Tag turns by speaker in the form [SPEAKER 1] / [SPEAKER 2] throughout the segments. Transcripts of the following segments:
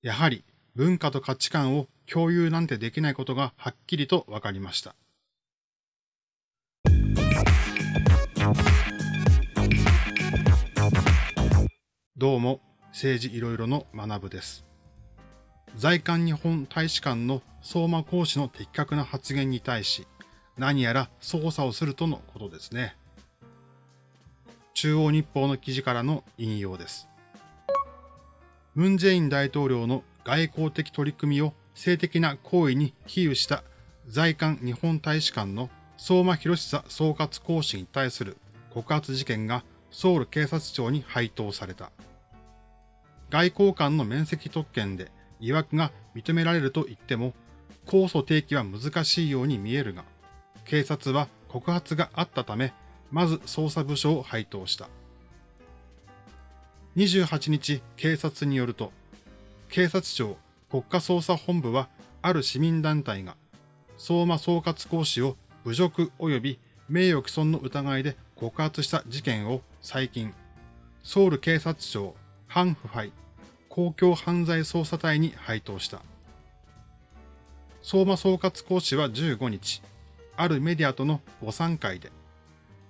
[SPEAKER 1] やはり文化と価値観を共有なんてできないことがはっきりと分かりました。どうも、政治いろいろの学部です。在韓日本大使館の相馬講師の的確な発言に対し、何やら捜査をするとのことですね。中央日報の記事からの引用です。ムン・ジェイン大統領の外交的取り組みを性的な行為に比喩した在韓日本大使館の相馬博久総括講師に対する告発事件がソウル警察庁に配当された。外交官の面積特権で疑惑が認められると言っても、控訴提起は難しいように見えるが、警察は告発があったため、まず捜査部署を配当した。28日、警察によると、警察庁国家捜査本部は、ある市民団体が、相馬総括講師を侮辱及び名誉毀損の疑いで告発した事件を最近、ソウル警察庁反腐敗公共犯罪捜査隊に配当した。相馬総括講師は15日、あるメディアとのご参会で、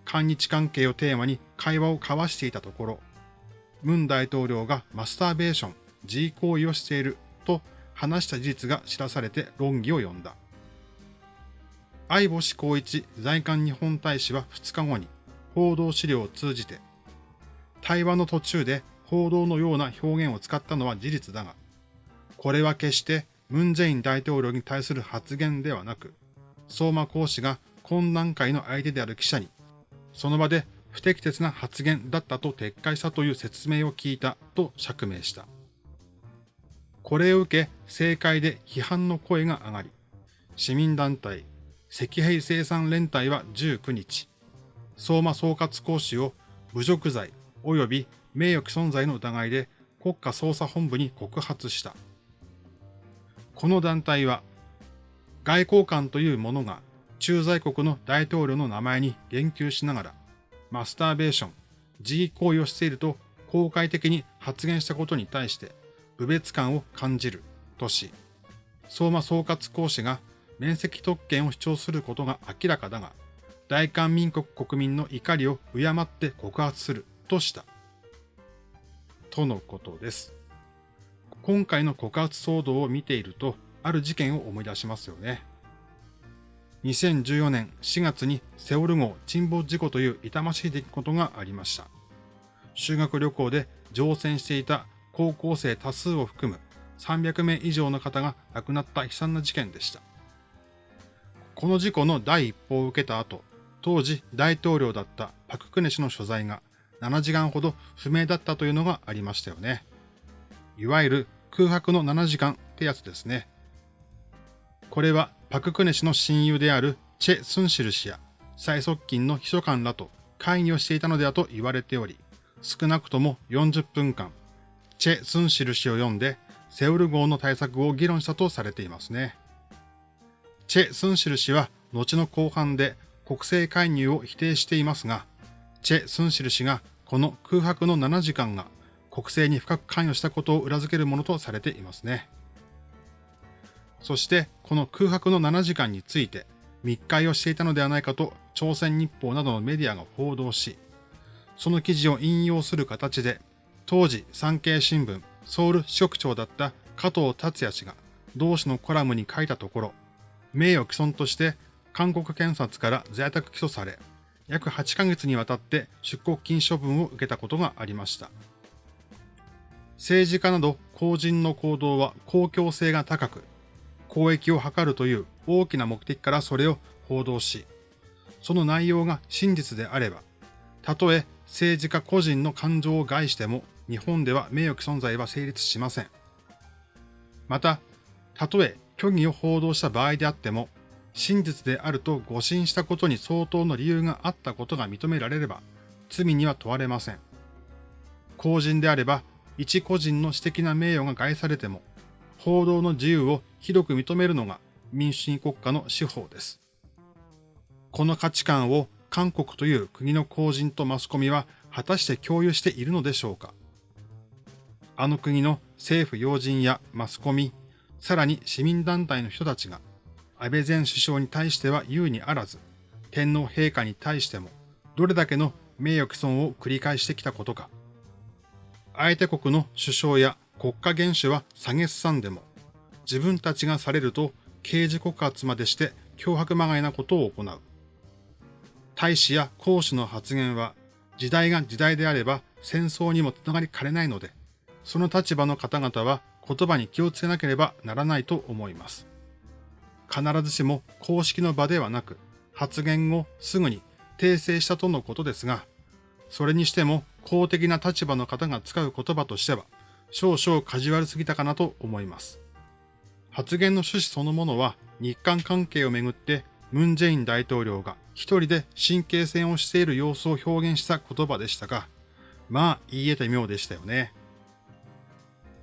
[SPEAKER 1] 韓日関係をテーマに会話を交わしていたところ、ムン大統領がマスターベーション、G 行為をしていると話した事実が知らされて論議を呼んだ。相星光一在韓日本大使は2日後に報道資料を通じて、対話の途中で報道のような表現を使ったのは事実だが、これは決してムン・ジェイン大統領に対する発言ではなく、相馬講師が懇談会の相手である記者に、その場で不適切な発言だったと撤回したという説明を聞いたと釈明した。これを受け、政界で批判の声が上がり、市民団体、赤兵生産連帯は19日、相馬総括講師を侮辱罪及び名誉毀損罪の疑いで国家捜査本部に告発した。この団体は、外交官というものが駐在国の大統領の名前に言及しながら、マスターベーション、自義行為をしていると公開的に発言したことに対して、侮蔑感を感じるとし、相馬総括講師が面積特権を主張することが明らかだが、大韓民国国民の怒りを敬って告発するとした。とのことです。今回の告発騒動を見ていると、ある事件を思い出しますよね。2014年4月にセオル号沈没事故という痛ましい出来事がありました。修学旅行で乗船していた高校生多数を含む300名以上の方が亡くなった悲惨な事件でした。この事故の第一報を受けた後、当時大統領だったパククネ氏の所在が7時間ほど不明だったというのがありましたよね。いわゆる空白の7時間ってやつですね。これはパククネ氏の親友であるチェ・スンシル氏や最側近の秘書官らと会議をしていたのではと言われており、少なくとも40分間、チェ・スンシル氏を読んで、セウル号の対策を議論したとされていますね。チェ・スンシル氏は後の後半で国政介入を否定していますが、チェ・スンシル氏がこの空白の7時間が国政に深く関与したことを裏付けるものとされていますね。そしてこの空白の7時間について密会をしていたのではないかと朝鮮日報などのメディアが報道し、その記事を引用する形で当時産経新聞ソウル支局長だった加藤達也氏が同氏のコラムに書いたところ、名誉毀損として韓国検察から在宅起訴され、約8ヶ月にわたって出国禁処分を受けたことがありました。政治家など公人の行動は公共性が高く、公益を図るという大きな目的からそれを報道し、その内容が真実であれば、たとえ政治家個人の感情を害しても日本では名誉毀損罪は成立しません。また、たとえ虚偽を報道した場合であっても、真実であると誤信したことに相当の理由があったことが認められれば、罪には問われません。公人であれば、一個人の私的な名誉が害されても、報道の自由を広く認めるのが民主主義国家の司法です。この価値観を韓国という国の公人とマスコミは果たして共有しているのでしょうかあの国の政府要人やマスコミ、さらに市民団体の人たちが、安倍前首相に対しては優にあらず、天皇陛下に対しても、どれだけの名誉毀損を繰り返してきたことか。相手国の首相や国家元首は下げすさんでも、自分たちがされると刑事告発までして脅迫まがいなことを行う。大使や公使の発言は、時代が時代であれば戦争にもつながりかねないので、その立場の方々は言葉に気をつけなければならないと思います。必ずしも公式の場ではなく、発言をすぐに訂正したとのことですが、それにしても公的な立場の方が使う言葉としては、少々カジュアルすぎたかなと思います。発言の趣旨そのものは日韓関係をめぐってムン・ジェイン大統領が一人で神経戦をしている様子を表現した言葉でしたが、まあ言い得て妙でしたよね。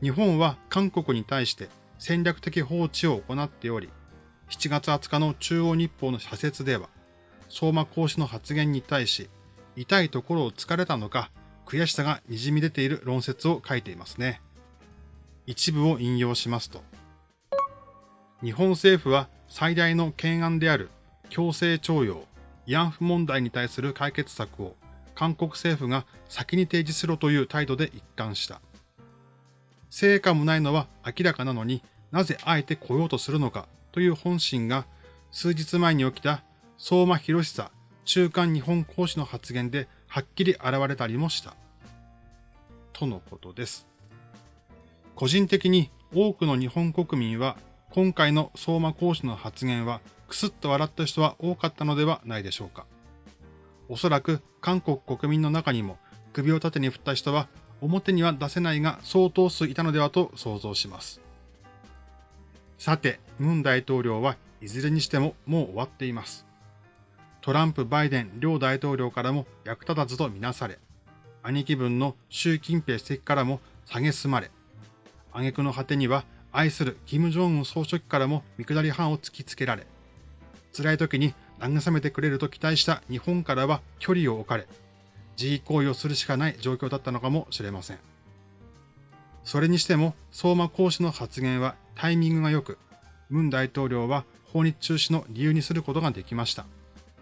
[SPEAKER 1] 日本は韓国に対して戦略的放置を行っており、7月20日の中央日報の社説では、相馬講師の発言に対し、痛いところを突かれたのか、悔しさが滲み出ている論説を書いていますね。一部を引用しますと、日本政府は最大の懸案である強制徴用、慰安婦問題に対する解決策を韓国政府が先に提示しろという態度で一貫した。成果もないのは明らかなのになぜあえて来ようとするのかという本心が数日前に起きた相馬博久中間日本講師の発言ではっきり現れたりもした。とのことです。個人的に多くの日本国民は今回の相馬講師の発言はくすっと笑った人は多かったのではないでしょうか。おそらく韓国国民の中にも首を縦に振った人は表には出せないが相当数いたのではと想像します。さて、ムン大統領はいずれにしてももう終わっています。トランプ、バイデン両大統領からも役立たずとみなされ、兄貴分の習近平主席からも蔑まれ、挙句の果てには愛する金正恩総書記からも見下り班を突きつけられ、辛い時に慰めてくれると期待した日本からは距離を置かれ、自慰行為をするしかない状況だったのかもしれません。それにしても、相馬講師の発言はタイミングが良く、文大統領は訪日中止の理由にすることができました。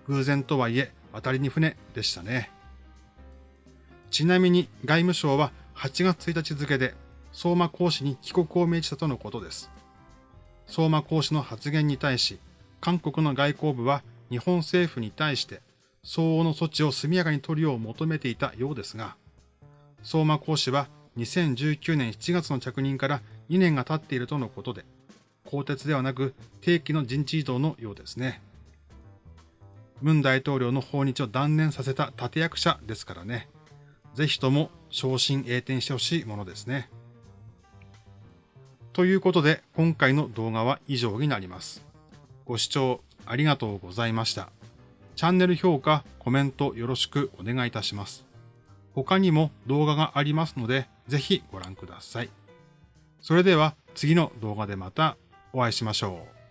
[SPEAKER 1] 偶然とはいえ、渡りに船でしたね。ちなみに外務省は8月1日付で相馬講師に帰国を命じたとのことです。相馬講師の発言に対し、韓国の外交部は日本政府に対して相応の措置を速やかに取るよう求めていたようですが、相馬講師は2019年7月の着任から2年が経っているとのことで、更迭ではなく定期の人事異動のようですね。文大統領の訪日を断念させた立役者ですからね。ぜひとも昇進栄転してほしいものですね。ということで、今回の動画は以上になります。ご視聴ありがとうございました。チャンネル評価、コメントよろしくお願いいたします。他にも動画がありますので、ぜひご覧ください。それでは次の動画でまたお会いしましょう。